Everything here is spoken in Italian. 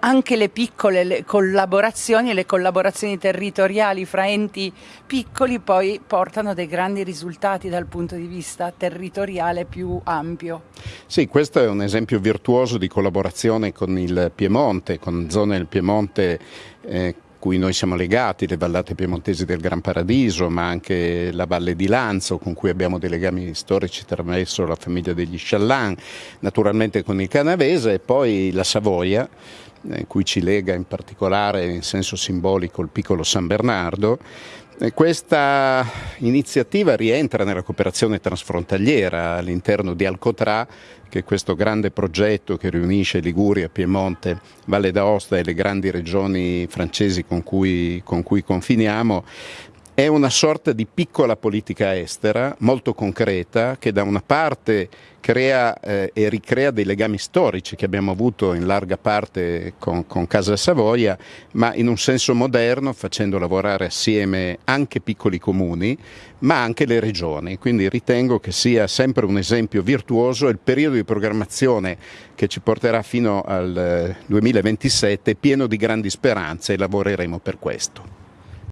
Anche le piccole le collaborazioni e le collaborazioni territoriali fra enti piccoli poi portano dei grandi risultati dal punto di vista territoriale più ampio. Sì, questo è un esempio virtuoso di collaborazione con il Piemonte, con zone del Piemonte eh, cui noi siamo legati, le vallate piemontesi del Gran Paradiso, ma anche la Valle di Lanzo, con cui abbiamo dei legami storici attraverso la famiglia degli Sciallan, naturalmente con il Canavese e poi la Savoia, eh, cui ci lega in particolare in senso simbolico il piccolo San Bernardo. Questa iniziativa rientra nella cooperazione transfrontaliera all'interno di Alcotrà, che è questo grande progetto che riunisce Liguria, Piemonte, Valle d'Aosta e le grandi regioni francesi con cui, con cui confiniamo, è una sorta di piccola politica estera molto concreta che da una parte crea eh, e ricrea dei legami storici che abbiamo avuto in larga parte con, con Casa Savoia, ma in un senso moderno facendo lavorare assieme anche piccoli comuni, ma anche le regioni. Quindi ritengo che sia sempre un esempio virtuoso il periodo di programmazione che ci porterà fino al 2027 eh, pieno di grandi speranze e lavoreremo per questo.